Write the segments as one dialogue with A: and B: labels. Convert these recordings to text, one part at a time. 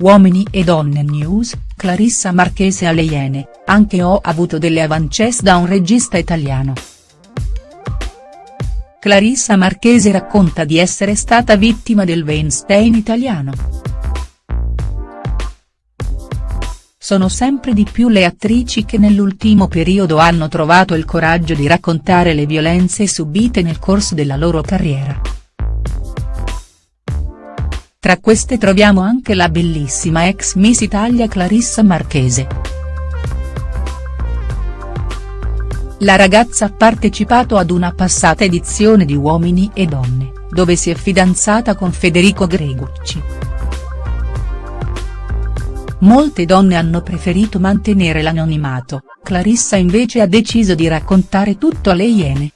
A: Uomini e donne news, Clarissa Marchese alle Iene, anche ho avuto delle avances da un regista italiano. Clarissa Marchese racconta di essere stata vittima del Weinstein italiano. Sono sempre di più le attrici che nell'ultimo periodo hanno trovato il coraggio di raccontare le violenze subite nel corso della loro carriera. Tra queste troviamo anche la bellissima ex Miss Italia Clarissa Marchese. La ragazza ha partecipato ad una passata edizione di Uomini e Donne, dove si è fidanzata con Federico Gregucci. Molte donne hanno preferito mantenere l'anonimato, Clarissa invece ha deciso di raccontare tutto alle Iene.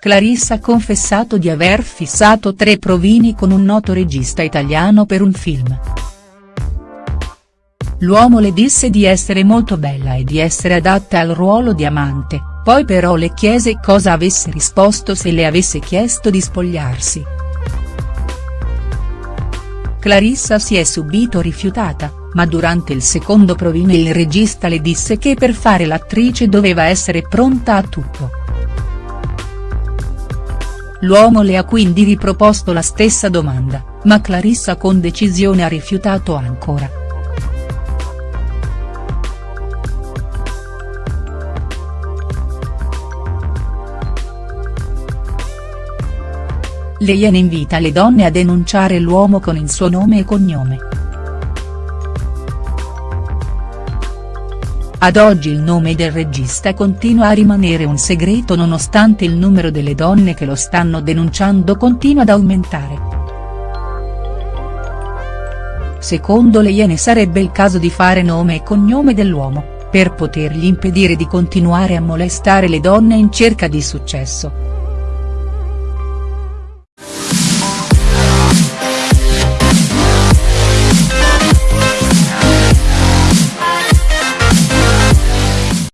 A: Clarissa ha confessato di aver fissato tre provini con un noto regista italiano per un film. L'uomo le disse di essere molto bella e di essere adatta al ruolo di amante, poi però le chiese cosa avesse risposto se le avesse chiesto di spogliarsi. Clarissa si è subito rifiutata, ma durante il secondo provino il regista le disse che per fare l'attrice doveva essere pronta a tutto. L'uomo le ha quindi riproposto la stessa domanda, ma Clarissa con decisione ha rifiutato ancora. Lei invita le donne a denunciare l'uomo con il suo nome e cognome. Ad oggi il nome del regista continua a rimanere un segreto nonostante il numero delle donne che lo stanno denunciando continua ad aumentare. Secondo le Iene sarebbe il caso di fare nome e cognome dell'uomo, per potergli impedire di continuare a molestare le donne in cerca di successo.